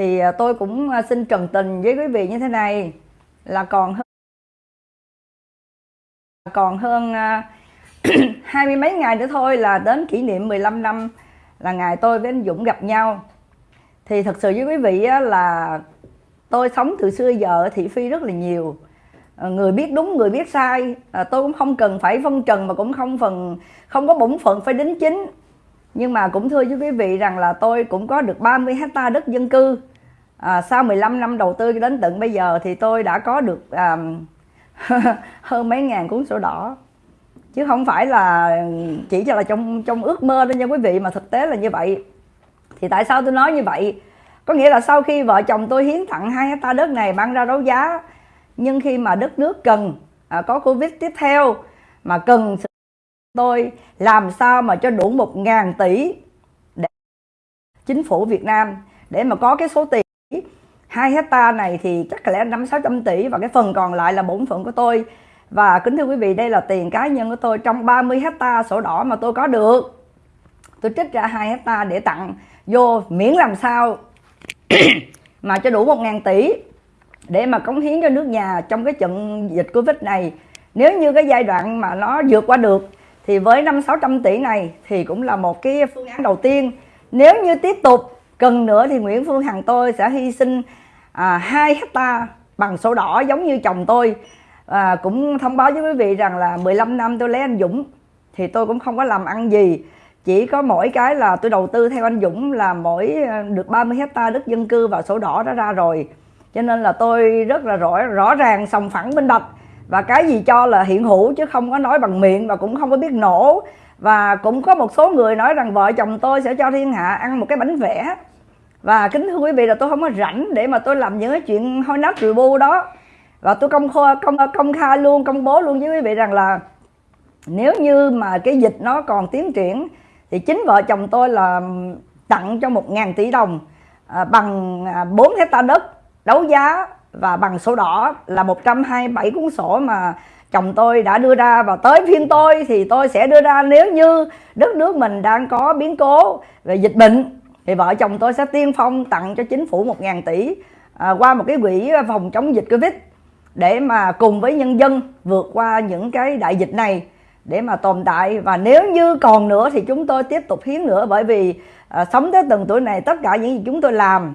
thì à, tôi cũng à, xin trần tình với quý vị như thế này, là còn hơn còn hơn à, hai mươi mấy ngày nữa thôi là đến kỷ niệm 15 năm là ngày tôi với anh Dũng gặp nhau. Thì thật sự với quý vị là tôi sống từ xưa giờ thị phi rất là nhiều. Người biết đúng, người biết sai tôi cũng không cần phải phân trần mà cũng không phần, không có bổn phận phải đính chính. Nhưng mà cũng thưa với quý vị rằng là tôi cũng có được 30 hecta đất dân cư à, sau 15 năm đầu tư đến tận bây giờ thì tôi đã có được à, hơn mấy ngàn cuốn sổ đỏ. Chứ không phải là chỉ cho là trong trong ước mơ đó nha quý vị mà thực tế là như vậy. Thì tại sao tôi nói như vậy? Có nghĩa là sau khi vợ chồng tôi hiến tặng hai hecta đất này mang ra đấu giá nhưng khi mà đất nước cần à, có covid tiếp theo mà cần tôi làm sao mà cho đủ một ngàn tỷ để chính phủ Việt Nam để mà có cái số tiền 2 hecta này thì chắc là lẽ năm sáu trăm tỷ và cái phần còn lại là bổn phận của tôi. Và kính thưa quý vị, đây là tiền cá nhân của tôi trong 30 hecta sổ đỏ mà tôi có được. Tôi trích ra 2 hecta để tặng vô miễn làm sao mà cho đủ 1 ngàn tỷ để mà cống hiến cho nước nhà trong cái trận dịch Covid này. Nếu như cái giai đoạn mà nó vượt qua được thì với năm sáu trăm tỷ này thì cũng là một cái phương án đầu tiên. Nếu như tiếp tục cần nữa thì Nguyễn Phương Hằng tôi sẽ hy sinh à, 2 hecta bằng sổ đỏ giống như chồng tôi. À, cũng thông báo với quý vị rằng là 15 năm tôi lấy anh Dũng thì tôi cũng không có làm ăn gì. Chỉ có mỗi cái là tôi đầu tư theo anh Dũng là mỗi à, được 30 hecta đất dân cư và sổ đỏ đó ra rồi. Cho nên là tôi rất là rõ rõ ràng sòng phẳng minh bạch. Và cái gì cho là hiện hữu chứ không có nói bằng miệng và cũng không có biết nổ. Và cũng có một số người nói rằng vợ chồng tôi sẽ cho thiên hạ ăn một cái bánh vẽ và kính thưa quý vị là tôi không có rảnh để mà tôi làm những cái chuyện hôi nát rượu bu đó. Và tôi công khai công công khai luôn công bố luôn với quý vị rằng là nếu như mà cái dịch nó còn tiến triển thì chính vợ chồng tôi là tặng cho một ngàn tỷ đồng à, bằng à, 4 hecta đất đấu giá và bằng sổ đỏ là 127 cuốn sổ mà chồng tôi đã đưa ra. Và tới phiên tôi thì tôi sẽ đưa ra nếu như đất nước mình đang có biến cố về dịch bệnh thì vợ chồng tôi sẽ tiên phong tặng cho chính phủ 1.000 tỷ à, qua một cái quỹ phòng chống dịch Covid để mà cùng với nhân dân vượt qua những cái đại dịch này để mà tồn tại. Và nếu như còn nữa thì chúng tôi tiếp tục hiến nữa bởi vì à, sống tới từng tuổi này tất cả những gì chúng tôi làm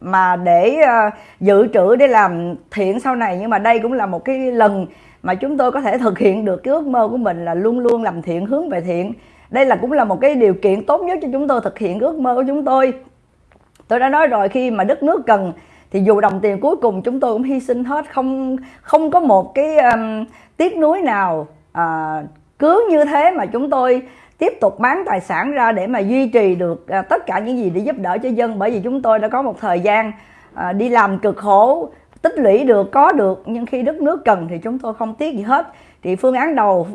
mà để à, dự trữ để làm thiện sau này nhưng mà đây cũng là một cái lần mà chúng tôi có thể thực hiện được cái ước mơ của mình là luôn luôn làm thiện hướng về thiện đây là cũng là một cái điều kiện tốt nhất cho chúng tôi thực hiện ước mơ của chúng tôi. Tôi đã nói rồi khi mà đất nước cần thì dù đồng tiền cuối cùng chúng tôi cũng hy sinh hết. Không không có một cái um, tiếc nuối nào uh, cứ như thế mà chúng tôi tiếp tục bán tài sản ra để mà duy trì được uh, tất cả những gì để giúp đỡ cho dân. Bởi vì chúng tôi đã có một thời gian uh, đi làm cực khổ tích lũy được có được nhưng khi đất nước cần thì chúng tôi không tiếc gì hết. Thì phương án đầu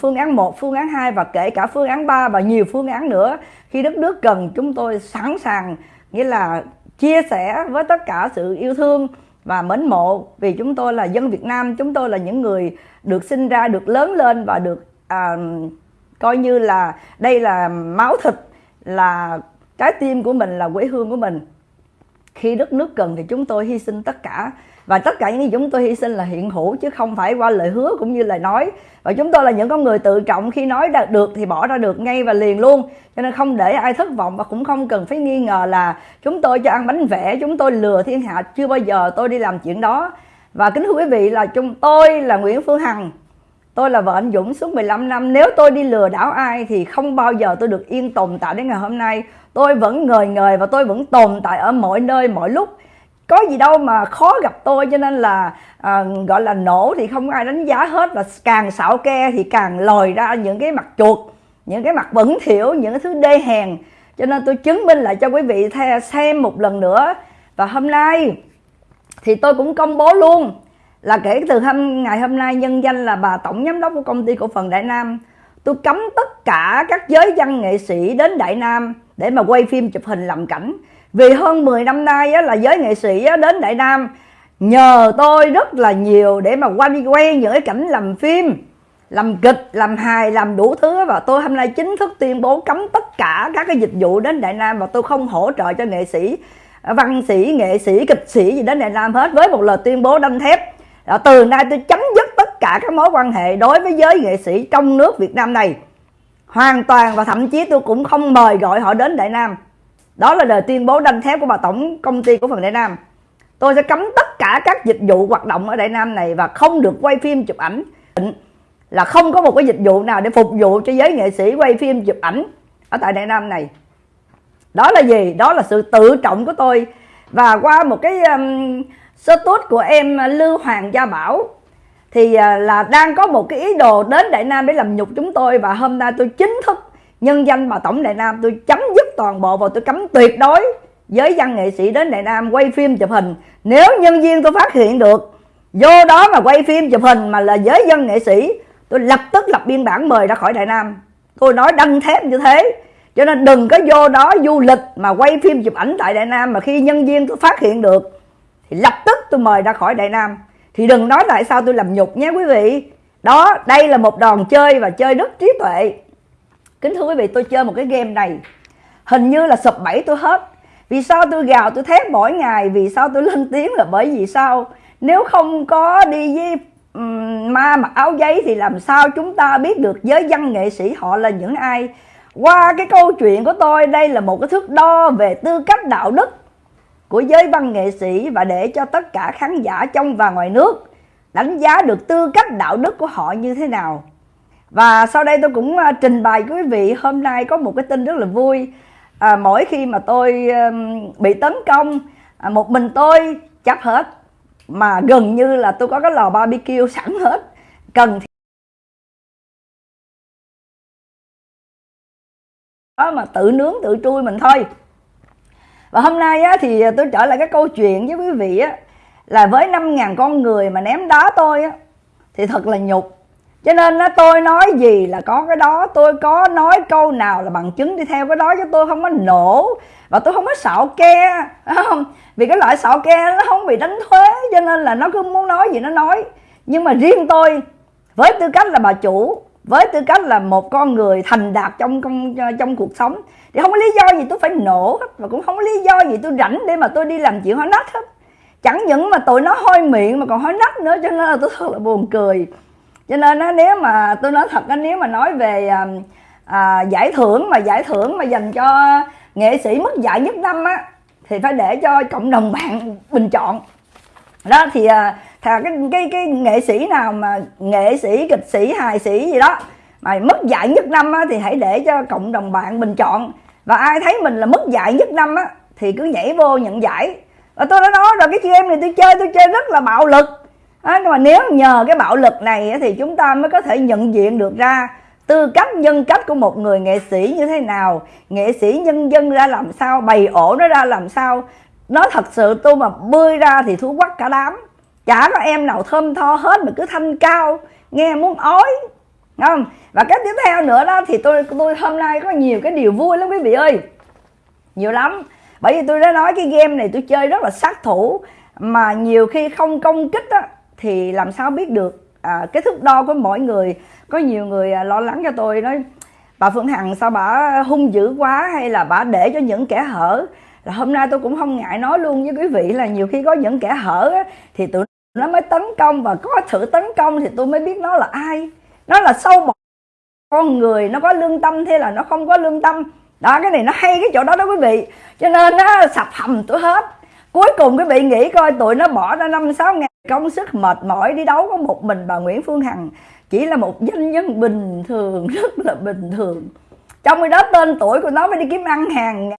phương án 1, phương án 2 và kể cả phương án 3 và nhiều phương án nữa. Khi đất nước cần chúng tôi sẵn sàng nghĩa là chia sẻ với tất cả sự yêu thương và mến mộ. Vì chúng tôi là dân Việt Nam chúng tôi là những người được sinh ra được lớn lên và được à, coi như là đây là máu thịt là trái tim của mình là quê hương của mình khi đất nước cần thì chúng tôi hy sinh tất cả. Và tất cả những gì chúng tôi hy sinh là hiện hữu, chứ không phải qua lời hứa cũng như lời nói. Và chúng tôi là những con người tự trọng. Khi nói được thì bỏ ra được ngay và liền luôn. Cho nên không để ai thất vọng và cũng không cần phải nghi ngờ là chúng tôi cho ăn bánh vẽ, chúng tôi lừa thiên hạ. Chưa bao giờ tôi đi làm chuyện đó. Và kính thưa quý vị là chúng tôi là Nguyễn Phương Hằng. Tôi là vợ anh Dũng suốt 15 năm. Nếu tôi đi lừa đảo ai thì không bao giờ tôi được yên tồn tại đến ngày hôm nay. Tôi vẫn ngời ngời và tôi vẫn tồn tại ở mọi nơi mọi lúc. Có gì đâu mà khó gặp tôi cho nên là à, gọi là nổ thì không ai đánh giá hết và càng xạo ke thì càng lòi ra những cái mặt chuột những cái mặt bẩn thỉu những cái thứ đê hèn. Cho nên tôi chứng minh lại cho quý vị xem một lần nữa. Và hôm nay thì tôi cũng công bố luôn là kể từ hôm ngày hôm nay nhân danh là bà tổng giám đốc của công ty cổ phần Đại Nam. Tôi cấm tất cả các giới văn nghệ sĩ đến Đại Nam để mà quay phim chụp hình làm cảnh. Vì hơn 10 năm nay á, là giới nghệ sĩ á, đến Đại Nam nhờ tôi rất là nhiều để mà quay quay những cái cảnh làm phim làm kịch làm hài làm đủ thứ và tôi hôm nay chính thức tuyên bố cấm tất cả các cái dịch vụ đến Đại Nam và tôi không hỗ trợ cho nghệ sĩ văn sĩ nghệ sĩ kịch sĩ gì đến Đại Nam hết. Với một lời tuyên bố đanh thép là từ nay tôi chấm dứt tất cả các mối quan hệ đối với giới nghệ sĩ trong nước Việt Nam này. Hoàn toàn và thậm chí tôi cũng không mời gọi họ đến Đại Nam. Đó là lời tuyên bố đanh thép của bà tổng công ty của phần Đại Nam. Tôi sẽ cấm tất cả các dịch vụ hoạt động ở Đại Nam này và không được quay phim chụp ảnh. Là không có một cái dịch vụ nào để phục vụ cho giới nghệ sĩ quay phim chụp ảnh ở tại Đại Nam này. Đó là gì? Đó là sự tự trọng của tôi. Và qua một cái um, số tốt của em à, Lưu Hoàng Gia Bảo. Thì à, là đang có một cái ý đồ đến Đại Nam để làm nhục chúng tôi và hôm nay tôi chính thức nhân danh mà tổng Đại Nam. Tôi chấm dứt toàn bộ và tôi cấm tuyệt đối giới văn nghệ sĩ đến Đại Nam quay phim chụp hình. Nếu nhân viên tôi phát hiện được, vô đó mà quay phim chụp hình mà là giới dân nghệ sĩ, tôi lập tức lập biên bản mời ra khỏi Đại Nam. Tôi nói đăng thép như thế, cho nên đừng có vô đó du lịch mà quay phim chụp ảnh tại Đại Nam mà khi nhân viên tôi phát hiện được thì lập tức tôi mời ra khỏi Đại Nam. Thì đừng nói tại sao tôi làm nhục nhé quý vị. Đó đây là một đòn chơi và chơi rất trí tuệ. Kính thưa quý vị tôi chơi một cái game này. Hình như là sụp bẫy tôi hết. Vì sao tôi gào tôi thét mỗi ngày? Vì sao tôi lên tiếng là bởi vì sao? Nếu không có đi với um, ma mặc áo giấy thì làm sao chúng ta biết được giới văn nghệ sĩ họ là những ai? Qua cái câu chuyện của tôi đây là một cái thước đo về tư cách đạo đức của giới văn nghệ sĩ và để cho tất cả khán giả trong và ngoài nước đánh giá được tư cách đạo đức của họ như thế nào. Và sau đây tôi cũng à, trình bày quý vị hôm nay có một cái tin rất là vui. À, mỗi khi mà tôi bị tấn công à, một mình tôi chắc hết mà gần như là tôi có cái lò barbecue sẵn hết cần đó mà tự nướng tự trui mình thôi và hôm nay á, thì à, tôi trở lại cái câu chuyện với quý vị á, là với 5.000 con người mà ném đá tôi á, thì thật là nhục. Cho nên á, tôi nói gì là có cái đó tôi có nói câu nào là bằng chứng đi theo cái đó chứ tôi không có nổ. Và tôi không có xạo ke không? Vì cái loại xạo ke nó không bị đánh thuế cho nên là nó cứ muốn nói gì nó nói. Nhưng mà riêng tôi với tư cách là bà chủ với tư cách là một con người thành đạt trong trong, trong cuộc sống thì không có lý do gì tôi phải nổ hết và cũng không có lý do gì tôi rảnh để mà tôi đi làm chuyện hói nách hết. Chẳng những mà tụi nó hôi miệng mà còn hói nách nữa cho nên là tôi thật là buồn cười. Cho nên á, nếu mà tôi nói thật á, nếu mà nói về à, à, giải thưởng mà giải thưởng mà dành cho nghệ sĩ mất giải nhất năm á thì phải để cho cộng đồng bạn bình chọn. Đó thì à, thà cái cái cái nghệ sĩ nào mà nghệ sĩ kịch sĩ hài sĩ gì đó mà mất giải nhất năm á, thì hãy để cho cộng đồng bạn bình chọn. Và ai thấy mình là mất giải nhất năm á thì cứ nhảy vô nhận giải. Và tôi đã nói rồi cái game này tôi chơi tôi chơi rất là bạo lực. À, nhưng mà nếu nhờ cái bạo lực này thì chúng ta mới có thể nhận diện được ra tư cách nhân cách của một người nghệ sĩ như thế nào. Nghệ sĩ nhân dân ra làm sao bày ổ nó ra làm sao. Nó thật sự tôi mà bươi ra thì thú quắc cả đám chả có em nào thơm tho hết mà cứ thanh cao nghe muốn ói không? Và cái tiếp theo nữa đó thì tôi tôi hôm nay có nhiều cái điều vui lắm quý vị ơi. Nhiều lắm. Bởi vì tôi đã nói cái game này tôi chơi rất là sát thủ mà nhiều khi không công kích á, thì làm sao biết được? À, cái thước đo của mỗi người có nhiều người à, lo lắng cho tôi nói bà Phương Hằng sao bà hung dữ quá hay là bà để cho những kẻ hở? Là hôm nay tôi cũng không ngại nói luôn với quý vị là nhiều khi có những kẻ hở á, thì tụi nó mới tấn công và có sự tấn công thì tôi mới biết nó là ai. Nó là sâu một con người, nó có lương tâm thế là nó không có lương tâm. Đó, cái này nó hay cái chỗ đó đó quý vị. Cho nên nó sập hầm tôi hết. Cuối cùng quý vị nghĩ coi, tụi nó bỏ ra năm sáu ngàn công sức mệt mỏi đi đấu có một mình bà Nguyễn Phương Hằng. Chỉ là một doanh nhân bình thường, rất là bình thường. Trong khi đó tên tuổi của nó mới đi kiếm ăn hàng